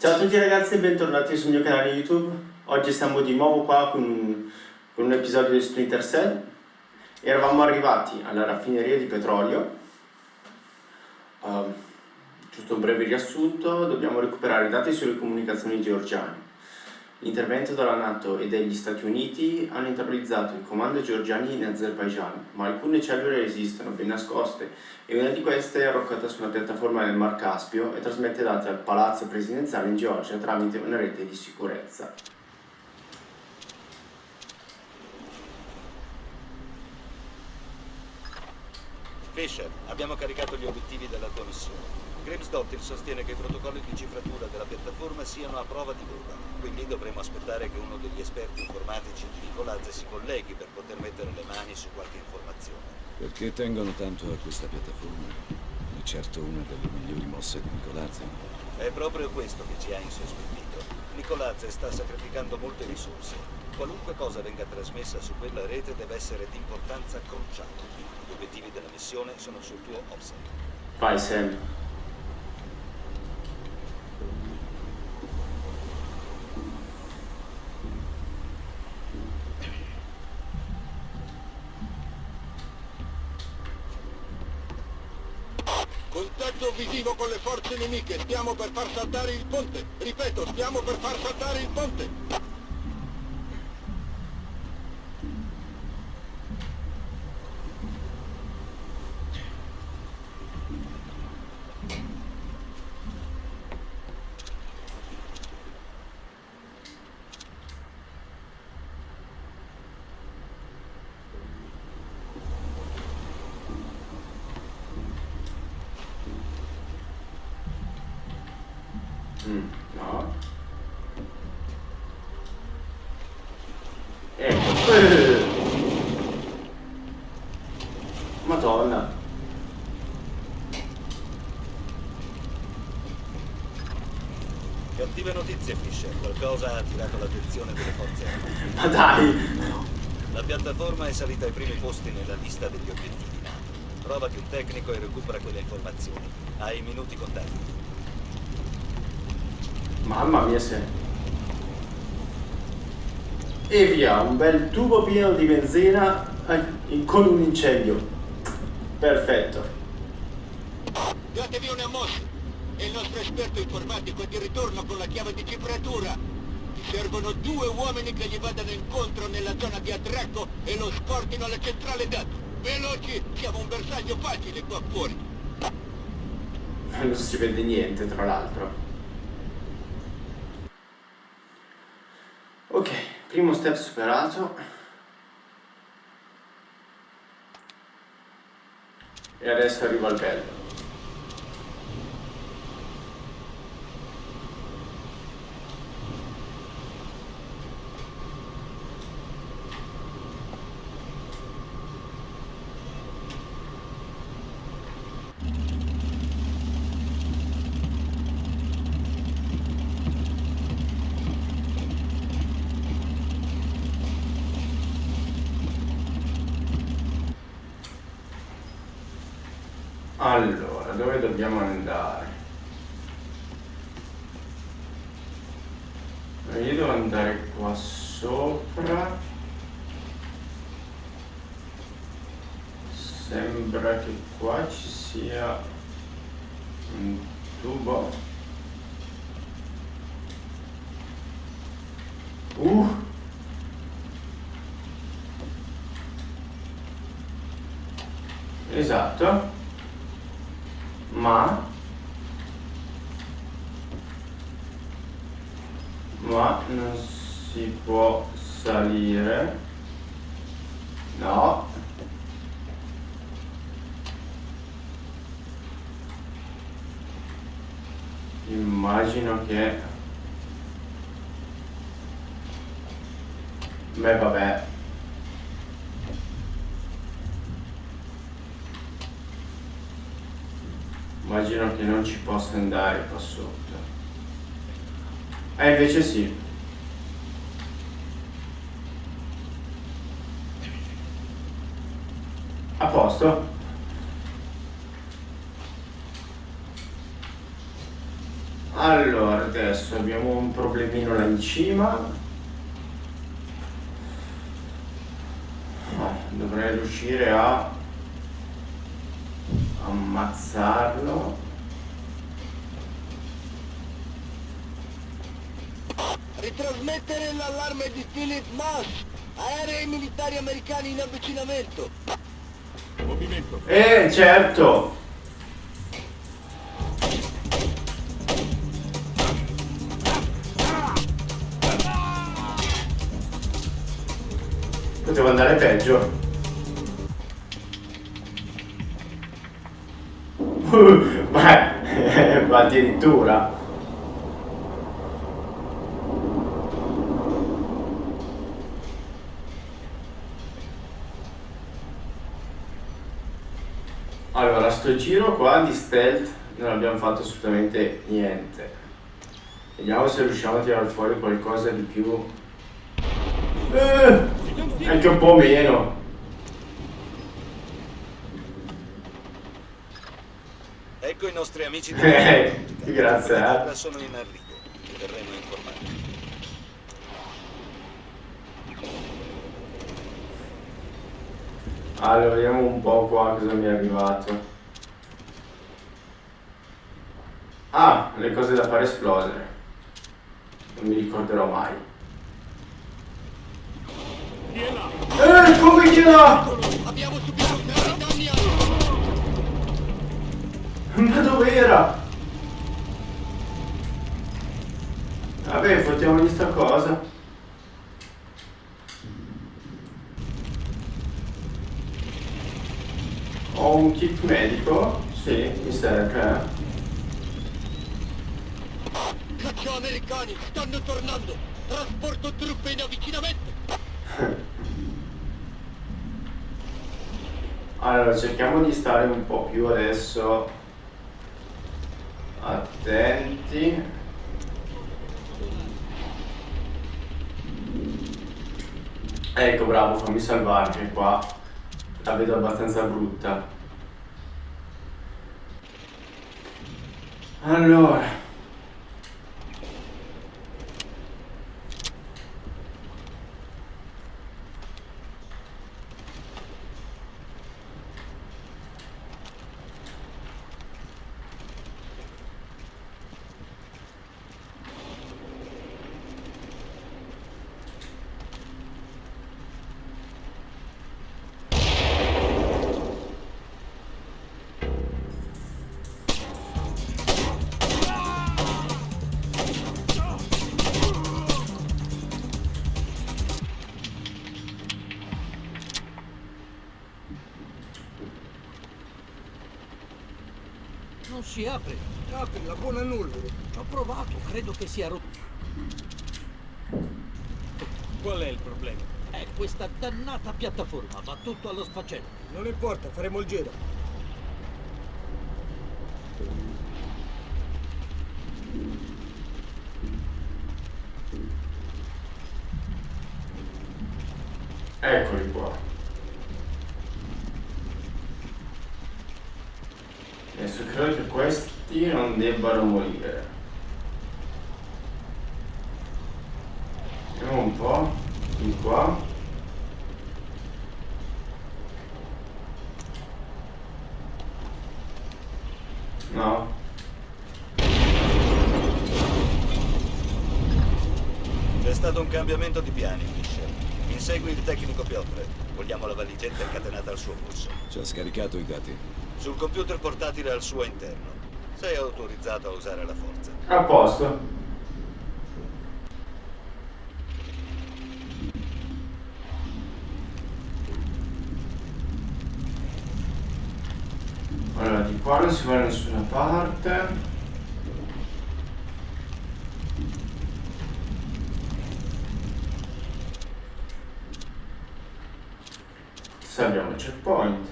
Ciao a tutti ragazzi e bentornati sul mio canale YouTube. Oggi siamo di nuovo qua con, con un episodio di Splinter Cell. Eravamo arrivati alla raffineria di petrolio. Uh, giusto un breve riassunto, dobbiamo recuperare dati sulle comunicazioni georgiane. L'intervento della Nato e degli Stati Uniti hanno internalizzato i comando georgiani in Azerbaijan, ma alcune cellule esistono ben nascoste e una di queste è arroccata su una piattaforma nel Mar Caspio e trasmette dati al palazzo presidenziale in Georgia tramite una rete di sicurezza. Fisher, abbiamo caricato gli obiettivi della tua missione. Grimsdottir sostiene che i protocolli di cifratura della piattaforma siano a prova di prova, quindi dovremo aspettare che uno degli esperti informatici di Nicolazze si colleghi per poter mettere le mani su qualche informazione. Perché tengono tanto a questa piattaforma? È certo una delle migliori mosse di Nicolazze. È proprio questo che ci ha insospettito. Nicolazze sta sacrificando molte risorse. Qualunque cosa venga trasmessa su quella rete deve essere di importanza cruciale. Gli obiettivi della missione sono sul tuo offset. Vai Sam. Contatto visivo con le forze nemiche, stiamo per far saltare il ponte. Ripeto, stiamo per far saltare il ponte. Mm, no. Ecco. Madonna. Cattive notizie, Fisher. Qualcosa ha attirato l'attenzione delle forze. Ma dai. La piattaforma è salita ai primi posti nella lista degli obiettivi. Trovati un tecnico e recupera quelle informazioni. Hai minuti contati. Mamma mia se. E via, un bel tubo pieno di benzina eh, con un incendio. Perfetto. Datevi una mossa. E il nostro esperto informatico è di ritorno con la chiave di cifratura. Servono due uomini che gli vadano incontro nella zona di attracco e lo scortino alla centrale dati. Veloci, siamo un bersaglio facile qua fuori. Non si vede niente, tra l'altro. Ok, primo step superato. E adesso arriva il bello. Allora, dove dobbiamo andare? Io devo andare qua sopra. Sembra che qua ci sia un tubo. Uh! Esatto ma ma non si può salire no immagino che beh vabbè. Immagino che non ci possa andare qua sotto. E invece sì. A posto Allora, adesso abbiamo un problemino là in cima. Dovrei riuscire a ammazzarlo. Ritrasmettere l'allarme di Philip Moss. Aerei militari americani in avvicinamento. Movimento. Eh, certo! Poteva andare peggio. Ma, ma addirittura. Allora, sto giro qua di stealth non abbiamo fatto assolutamente niente. Vediamo se riusciamo a tirare fuori qualcosa di più. Eh, anche un po' meno. Ecco i nostri amici di Eh, grazie, eh. Sono in arrivo. Verremo informati. Allora, vediamo un po' qua cosa mi è arrivato. Ah, le cose da fare esplodere. Non mi ricorderò mai. Chi è là? Là? Abbiamo subito gravi danni a... Ma dove era? Vabbè, fottiamogli sta cosa. Ho un kit medico? Sì, mi serve. Caccia americani, stanno tornando. Trasporto truppe in avvicinamento. Allora, cerchiamo di stare un po' più adesso attenti. Ecco, bravo, fammi salvare che qua la vedo abbastanza brutta. Allora. Non si apre. Apri la buona nulla. Ho provato, credo che sia rotto. Qual è il problema? È questa dannata piattaforma, va tutto allo sfacelo. Non importa, faremo il giro. Eccoli qua. Adesso credo che questi non debbano morire. Vediamo un po'. Di qua. No. C'è stato un cambiamento di piani, Fisher. Insegui il tecnico Piotre. Vogliamo la valigetta incatenata al suo polso. Ci ha scaricato i dati. Sul computer portatile al suo interno. Sei autorizzato a usare la forza. A posto. Allora, di qua non si va da nessuna parte. Saliamo il checkpoint.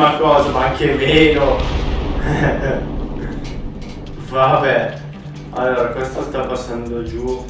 Ma cosa? Ma anche meno. Vabbè. Allora, questo sta passando giù.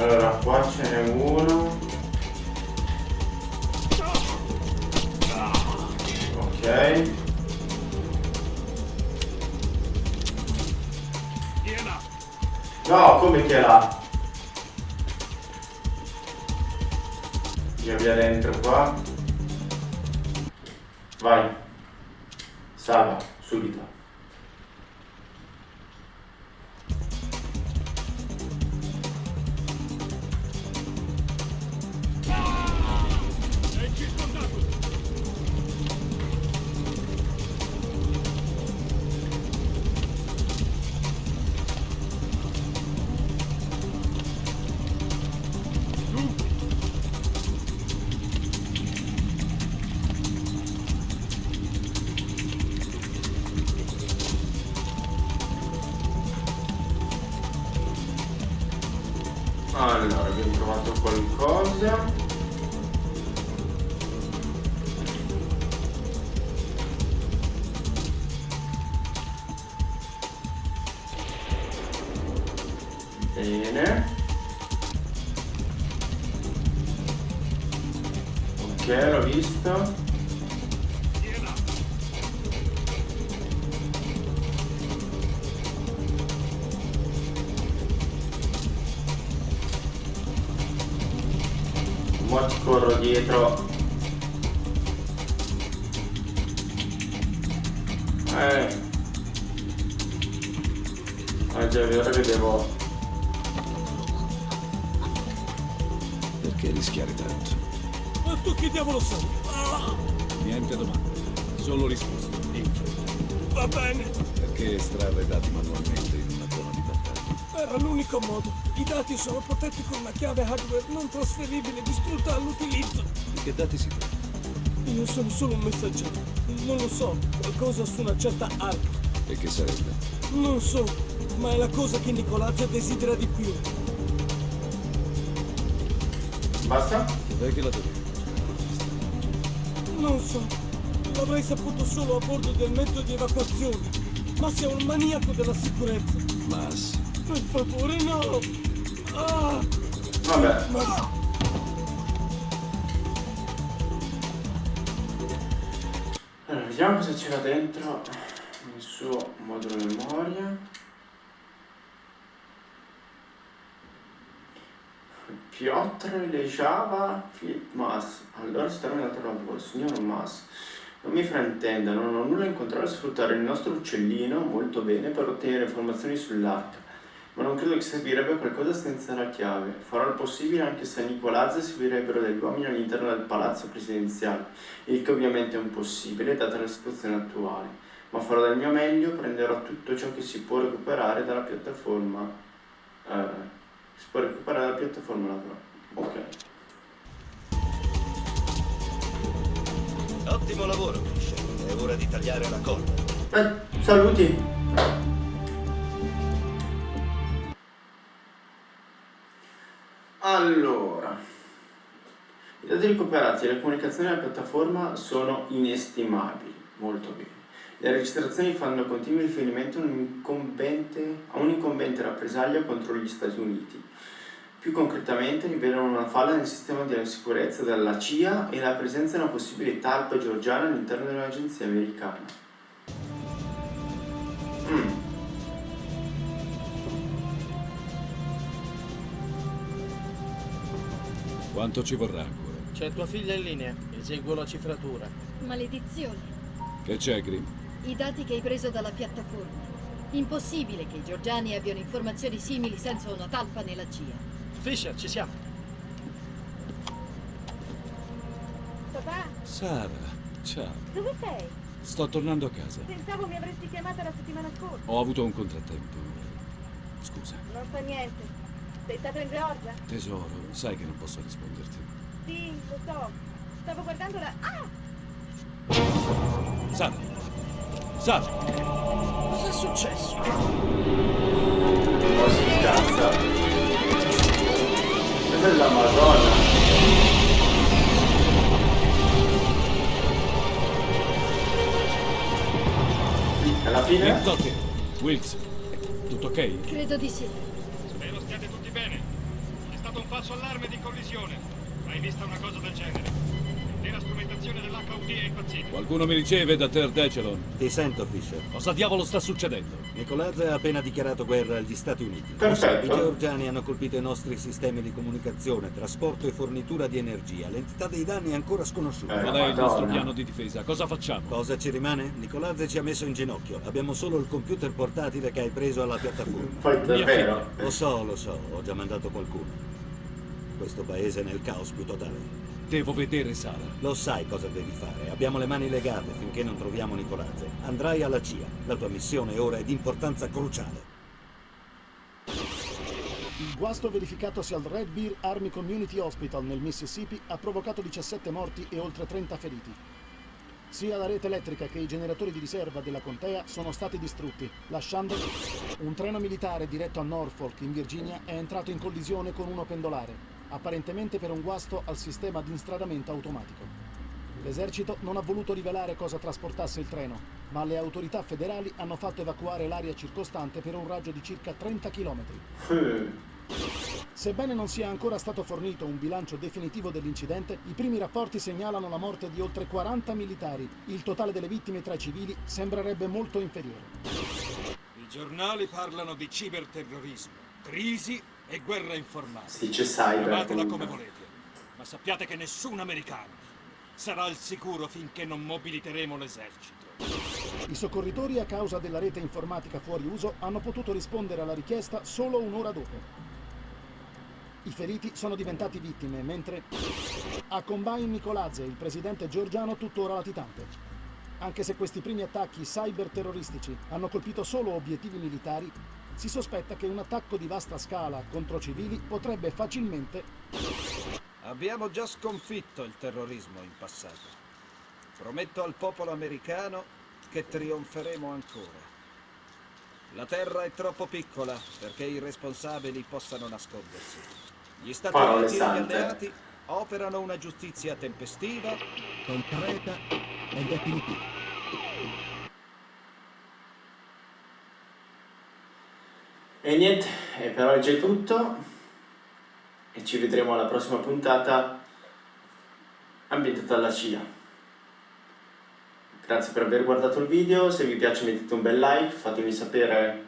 Allora, qua ce n'è uno. Ok. No, come che là? Via via dentro qua. Vai. Salva, subito. Bene. Ok, l'ho visto. Mo ti corro dietro. Eh. Ah già è vero che devo. Rischiare tanto? Ma tu che diavolo sei? Ah, Niente domande, solo risposte. In fretta. va bene, Perché estrarre dati manualmente in una zona di battaglia? era l'unico modo. I dati sono protetti con una chiave hardware non trasferibile distrutta all'utilizzo. Di che dati si tratta? Io sono solo un messaggero. Non lo so, qualcosa su una certa arma. E che sarebbe? Non so, ma è la cosa che Nicolazzo desidera di più. Basta? Dai che la dovevi? Non so, l'avrei saputo solo a bordo del mezzo di evacuazione. Ma sei un maniaco della sicurezza. Mas. Per favore, no! Ah, Vabbè. ma... Allora, vediamo cosa c'era dentro nel suo modulo memoria. Piotr Lejava Mas. Allora si terminato il lavoro, signor Mas. Non mi fraintenda, non ho nulla in contrario a sfruttare il nostro uccellino molto bene per ottenere informazioni sull'arca, ma non credo che servirebbe qualcosa senza la chiave. Farò il possibile anche se a Nicolazza servirebbero degli uomini all'interno del palazzo presidenziale, il che ovviamente è impossibile data la situazione attuale, ma farò del mio meglio, prenderò tutto ciò che si può recuperare dalla piattaforma. Eh, si può recuperare dalla piattaforma lavorare. Ok. Ottimo lavoro, Fisher. È ora di tagliare la corda. Eh, saluti. Allora, i dati recuperati e le comunicazioni della piattaforma sono inestimabili, molto bene. Le registrazioni fanno continuo riferimento a un'incombente, rappresaglia contro gli Stati Uniti. Più concretamente rivelano una falla nel sistema di sicurezza della CIA e la presenza di una possibile talpa georgiana all'interno dell'agenzia americana. Mm. Quanto ci vorrà ancora? C'è tua figlia in linea. Eseguo la cifratura. Maledizione. Che c'è, Grim? I dati che hai preso dalla piattaforma. Impossibile che i georgiani abbiano informazioni simili senza una talpa nella CIA. Fisher, ci siamo. Papà, Sara, ciao. dove sei? Sto tornando a casa. Pensavo mi avresti chiamata la settimana scorsa. Ho avuto un contrattempo. Scusa. Non fa niente. Sei stato in Georgia? Tesoro, sai che non posso risponderti. Sì, lo so. Stavo guardando la... Ah! Sara! Sara! Cos'è successo? Oh, si incazza. Questa è la Madonna. Alla fine? Wilkes. Tutto ok? Credo di sì. Spero stiate tutti bene. È stato un falso allarme di collisione. Mai vista una cosa del genere? Strumentazione dell'HUD è impazzita. Qualcuno mi riceve da Ter Decelon. Ti sento, Fisher. Cosa diavolo sta succedendo? Nicolazze ha appena dichiarato guerra agli Stati Uniti. Perfetto. I georgiani hanno colpito i nostri sistemi di comunicazione, trasporto e fornitura di energia. L'entità dei danni è ancora sconosciuta. Eh. Qual è il nostro piano di difesa? Cosa facciamo? Cosa ci rimane? Nicolazze ci ha messo in ginocchio. Abbiamo solo il computer portatile che hai preso alla piattaforma. Poi davvero. Lo so, lo so, ho già mandato qualcuno. Questo paese è nel caos più totale. Devo vedere Sara. Lo sai cosa devi fare. Abbiamo le mani legate finché non troviamo Nicolazze. Andrai alla CIA. La tua missione ora è di importanza cruciale. Il guasto verificatosi al Red Bear Army Community Hospital nel Mississippi ha provocato 17 morti e oltre 30 feriti. Sia la rete elettrica che i generatori di riserva della contea sono stati distrutti, lasciando un treno militare diretto a Norfolk, in Virginia, è entrato in collisione con uno pendolare, apparentemente per un guasto al sistema di instradamento automatico. L'esercito non ha voluto rivelare cosa trasportasse il treno, ma le autorità federali hanno fatto evacuare l'area circostante per un raggio di circa 30 km. Sebbene non sia ancora stato fornito un bilancio definitivo dell'incidente, i primi rapporti segnalano la morte di oltre 40 militari. Il totale delle vittime tra i civili sembrerebbe molto inferiore. I giornali parlano di ciberterrorismo, crisi e guerra informatica. Si dice cyber. Chiamatela come volete, ma sappiate che nessun americano sarà al sicuro finché non mobiliteremo l'esercito. I soccorritori, a causa della rete informatica fuori uso, hanno potuto rispondere alla richiesta solo un'ora dopo. I feriti sono diventati vittime, mentre a Combine Nicolazze, il presidente georgiano, tuttora latitante. Anche se questi primi attacchi cyberterroristici hanno colpito solo obiettivi militari, si sospetta che un attacco di vasta scala contro civili potrebbe facilmente Abbiamo già sconfitto il terrorismo in passato. Prometto al popolo americano che trionferemo ancora. La terra è troppo piccola perché i responsabili possano nascondersi. Gli Stati Uniti e gli alleati operano una giustizia tempestiva, Concreta e definitiva. E niente, per oggi è tutto. E ci vedremo alla prossima puntata ambientata alla CIA. Grazie per aver guardato il video, se vi piace mettete un bel like, fatemi sapere...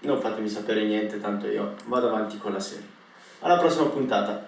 Non fatemi sapere niente, tanto io vado avanti con la serie. Alla prossima puntata!